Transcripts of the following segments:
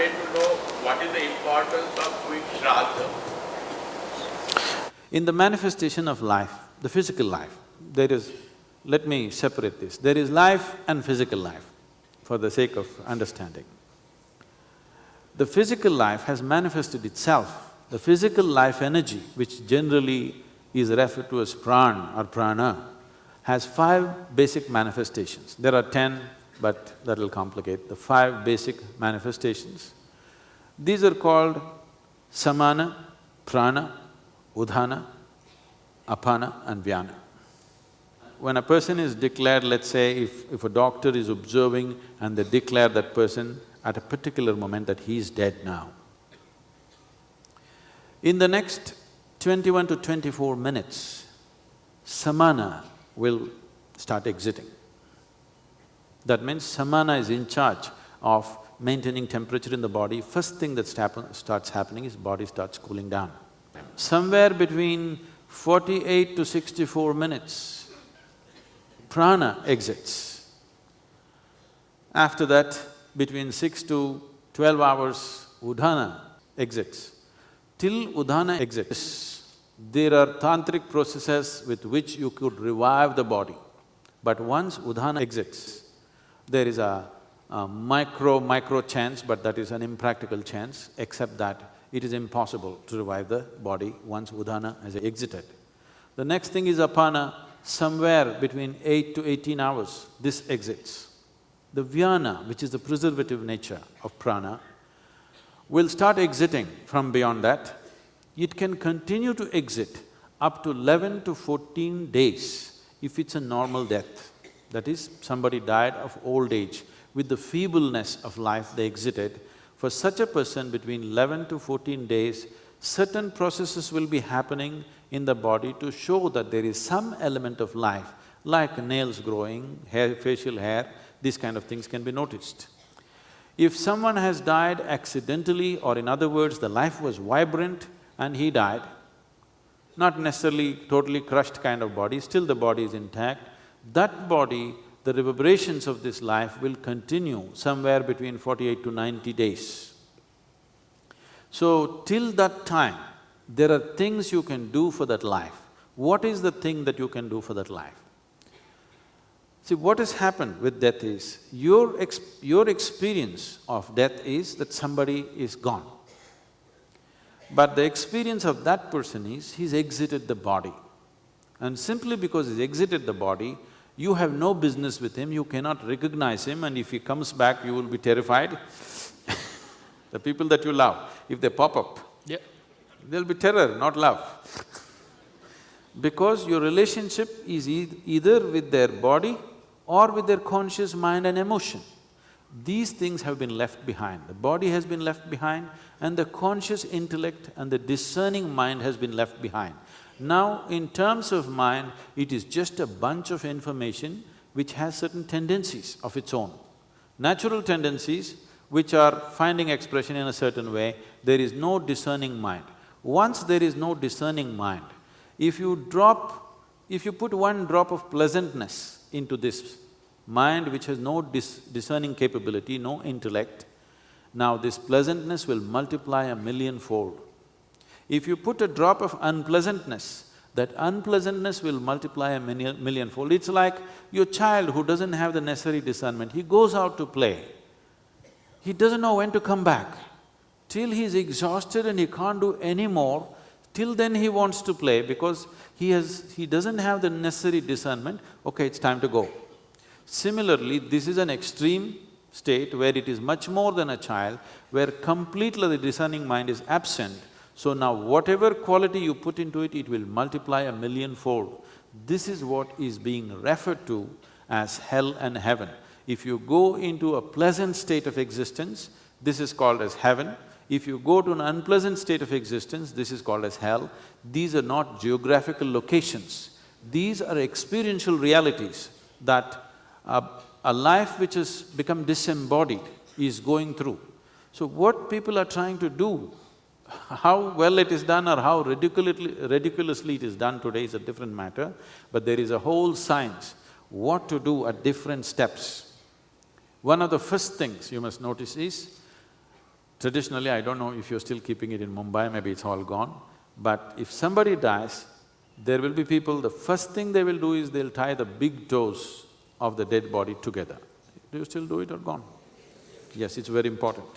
wanted to know what is the importance of doing shraddha. In the manifestation of life, the physical life, there is… let me separate this. There is life and physical life, for the sake of understanding. The physical life has manifested itself. The physical life energy, which generally is referred to as pran or prana, has five basic manifestations. There are ten, but that'll complicate, the five basic manifestations. These are called samana, prana, udhana, apana and vyana. When a person is declared, let's say if, if a doctor is observing and they declare that person at a particular moment that he is dead now. In the next twenty-one to twenty-four minutes, samana will start exiting. That means samana is in charge of maintaining temperature in the body. First thing that starts happening is body starts cooling down. Somewhere between forty-eight to sixty-four minutes, prana exits. After that, between six to twelve hours, udhana exits. Till udhana exits, there are tantric processes with which you could revive the body. But once udhana exits, there is a, a micro, micro chance, but that is an impractical chance, except that it is impossible to revive the body once udhana has exited. The next thing is apana, somewhere between eight to eighteen hours, this exits. The vyana, which is the preservative nature of prana, will start exiting from beyond that. It can continue to exit up to eleven to fourteen days if it's a normal death. That is, somebody died of old age, with the feebleness of life they exited, for such a person, between eleven to fourteen days, certain processes will be happening in the body to show that there is some element of life, like nails growing, hair, facial hair, these kind of things can be noticed. If someone has died accidentally or in other words, the life was vibrant and he died, not necessarily totally crushed kind of body, still the body is intact, that body the reverberations of this life will continue somewhere between forty-eight to ninety days. So, till that time, there are things you can do for that life. What is the thing that you can do for that life? See, what has happened with death is, your, your experience of death is that somebody is gone. But the experience of that person is, he's exited the body. And simply because he's exited the body, you have no business with him, you cannot recognize him and if he comes back, you will be terrified. the people that you love, if they pop up, yeah. there'll be terror, not love. because your relationship is e either with their body or with their conscious mind and emotion. These things have been left behind. The body has been left behind and the conscious intellect and the discerning mind has been left behind. Now, in terms of mind, it is just a bunch of information which has certain tendencies of its own. Natural tendencies which are finding expression in a certain way, there is no discerning mind. Once there is no discerning mind, if you drop… if you put one drop of pleasantness into this mind which has no dis discerning capability, no intellect, now this pleasantness will multiply a millionfold. If you put a drop of unpleasantness, that unpleasantness will multiply a millionfold. It's like your child who doesn't have the necessary discernment, he goes out to play. He doesn't know when to come back. Till he's exhausted and he can't do any more, till then he wants to play because he has… he doesn't have the necessary discernment, okay, it's time to go. Similarly, this is an extreme state where it is much more than a child, where completely the discerning mind is absent, so now whatever quality you put into it, it will multiply a millionfold. This is what is being referred to as hell and heaven. If you go into a pleasant state of existence, this is called as heaven. If you go to an unpleasant state of existence, this is called as hell. These are not geographical locations. These are experiential realities that a, a life which has become disembodied is going through. So what people are trying to do how well it is done or how ridiculously, it is done today is a different matter, but there is a whole science what to do at different steps. One of the first things you must notice is, Traditionally, I don't know if you're still keeping it in Mumbai, maybe it's all gone, but if somebody dies, there will be people, the first thing they will do is they'll tie the big toes of the dead body together. Do you still do it or gone? Yes, it's very important.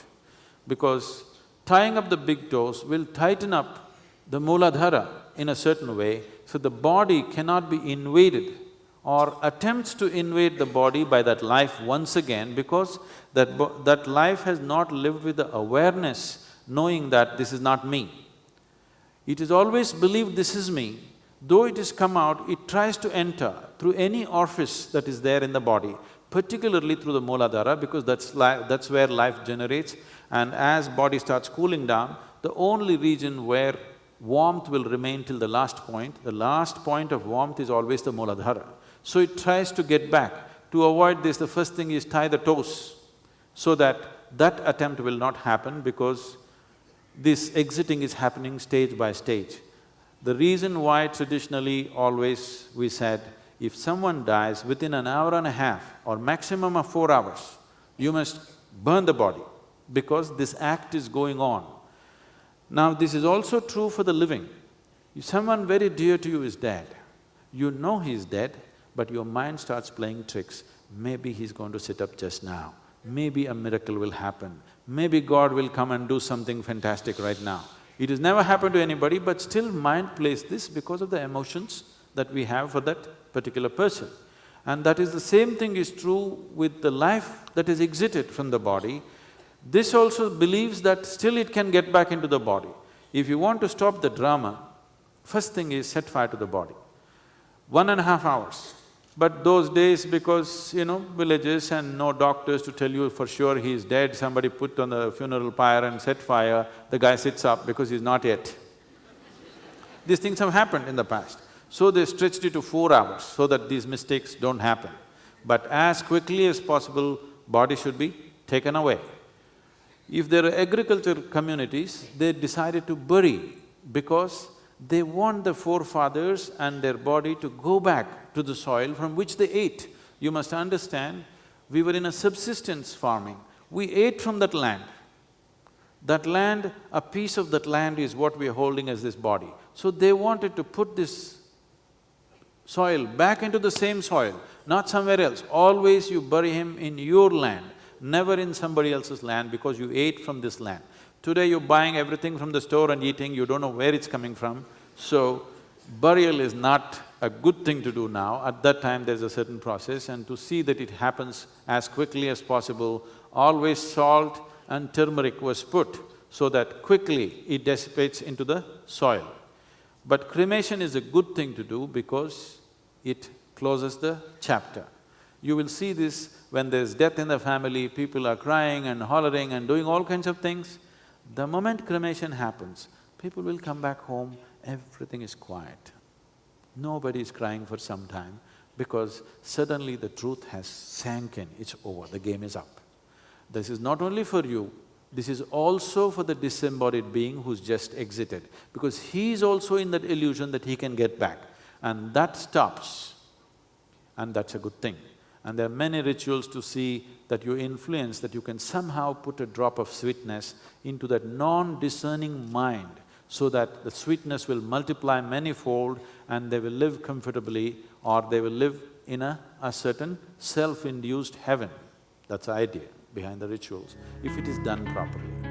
Because tying up the big toes will tighten up the Mooladhara in a certain way, so the body cannot be invaded or attempts to invade the body by that life once again because that, that life has not lived with the awareness knowing that this is not me. It is always believed this is me, though it has come out, it tries to enter through any orifice that is there in the body, particularly through the Mooladhara because that's, that's where life generates and as body starts cooling down, the only region where warmth will remain till the last point, the last point of warmth is always the Mooladhara. So it tries to get back. To avoid this, the first thing is tie the toes so that that attempt will not happen because this exiting is happening stage by stage. The reason why traditionally always we said, if someone dies within an hour and a half or maximum of four hours, you must burn the body because this act is going on. Now this is also true for the living. If someone very dear to you is dead, you know he's dead, but your mind starts playing tricks. Maybe he's going to sit up just now, maybe a miracle will happen, maybe God will come and do something fantastic right now. It has never happened to anybody, but still mind plays this because of the emotions that we have for that particular person. And that is the same thing is true with the life that is exited from the body. This also believes that still it can get back into the body. If you want to stop the drama, first thing is set fire to the body. One and a half hours, but those days, because, you know, villages and no doctors to tell you for sure he is dead, somebody put on the funeral pyre and set fire, the guy sits up because he's not yet. These things have happened in the past. So they stretched it to four hours so that these mistakes don't happen. But as quickly as possible, body should be taken away. If there are agriculture communities, they decided to bury because they want the forefathers and their body to go back to the soil from which they ate. You must understand, we were in a subsistence farming, we ate from that land. That land, a piece of that land is what we are holding as this body. So they wanted to put this soil back into the same soil, not somewhere else. Always you bury him in your land, never in somebody else's land because you ate from this land. Today you're buying everything from the store and eating, you don't know where it's coming from. So, burial is not a good thing to do now. At that time, there's a certain process and to see that it happens as quickly as possible, always salt and turmeric was put so that quickly it dissipates into the soil. But cremation is a good thing to do because it closes the chapter. You will see this when there's death in the family, people are crying and hollering and doing all kinds of things. The moment cremation happens, people will come back home, everything is quiet. Nobody is crying for some time because suddenly the truth has sank in, it's over, the game is up. This is not only for you, this is also for the disembodied being who's just exited, because he is also in that illusion that he can get back, and that stops, and that's a good thing. And there are many rituals to see that you influence, that you can somehow put a drop of sweetness into that non-discerning mind so that the sweetness will multiply manyfold and they will live comfortably or they will live in a, a certain self-induced heaven. That's the idea behind the rituals, if it is done properly.